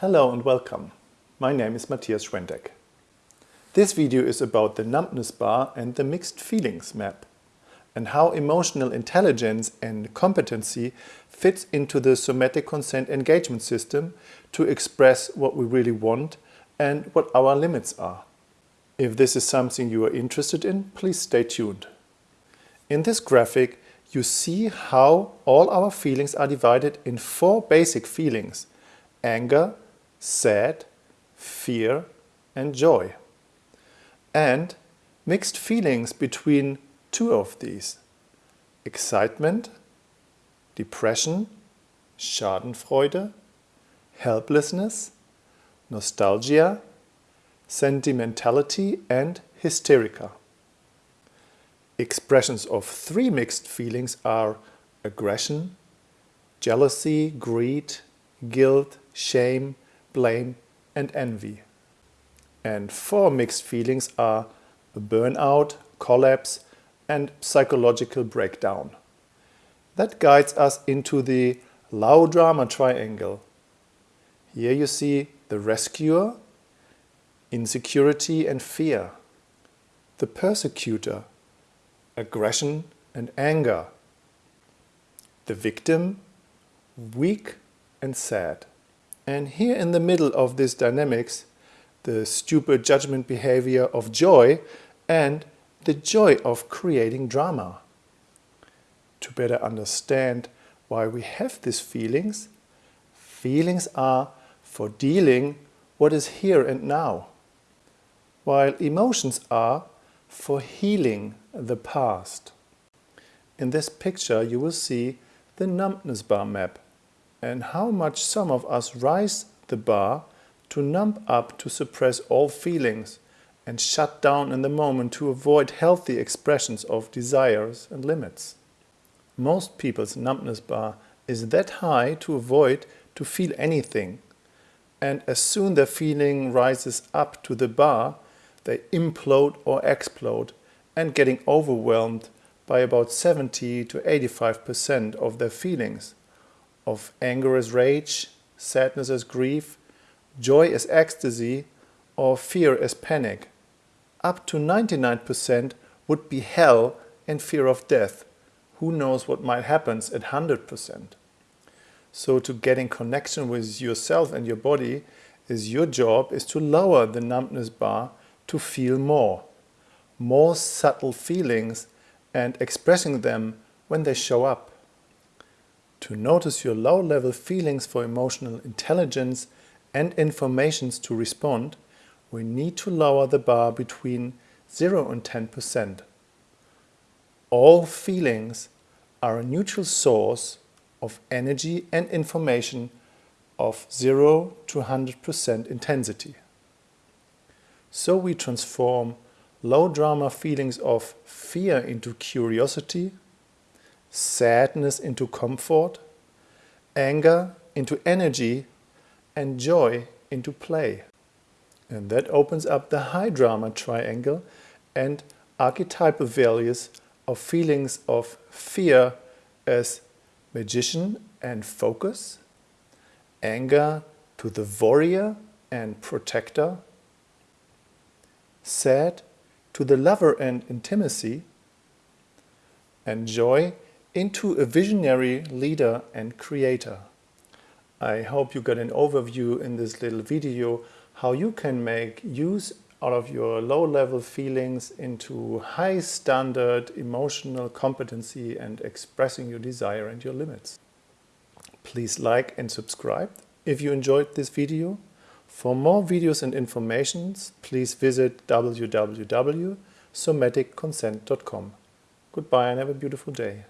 Hello and welcome. My name is Matthias Schwendeck. This video is about the numbness bar and the mixed feelings map and how emotional intelligence and competency fits into the somatic consent engagement system to express what we really want and what our limits are. If this is something you are interested in, please stay tuned. In this graphic, you see how all our feelings are divided in four basic feelings anger, sad, fear and joy. And mixed feelings between two of these. Excitement, depression, schadenfreude, helplessness, nostalgia, sentimentality and hysterica. Expressions of three mixed feelings are aggression, jealousy, greed, guilt, shame, blame and envy. And four mixed feelings are burnout, collapse and psychological breakdown. That guides us into the low drama triangle. Here you see the rescuer, insecurity and fear, the persecutor, aggression and anger, the victim, weak and sad. And here in the middle of this dynamics, the stupid judgment behavior of joy and the joy of creating drama. To better understand why we have these feelings, feelings are for dealing what is here and now, while emotions are for healing the past. In this picture you will see the numbness bar map and how much some of us rise the bar to numb up to suppress all feelings and shut down in the moment to avoid healthy expressions of desires and limits. Most people's numbness bar is that high to avoid to feel anything and as soon their feeling rises up to the bar they implode or explode and getting overwhelmed by about 70 to 85% of their feelings of anger as rage, sadness as grief, joy as ecstasy, or fear as panic. Up to 99% would be hell and fear of death. Who knows what might happen at 100%. So to get in connection with yourself and your body is your job is to lower the numbness bar to feel more. More subtle feelings and expressing them when they show up to notice your low-level feelings for emotional intelligence and informations to respond, we need to lower the bar between 0 and 10%. All feelings are a neutral source of energy and information of 0 to 100% intensity. So we transform low drama feelings of fear into curiosity, sadness into comfort, anger into energy, and joy into play. And that opens up the high drama triangle and archetypal values of feelings of fear as magician and focus, anger to the warrior and protector, sad to the lover and intimacy, and joy into a visionary leader and creator. I hope you got an overview in this little video how you can make use out of your low-level feelings into high standard emotional competency and expressing your desire and your limits. Please like and subscribe if you enjoyed this video. For more videos and informations, please visit www.somaticconsent.com. Goodbye and have a beautiful day.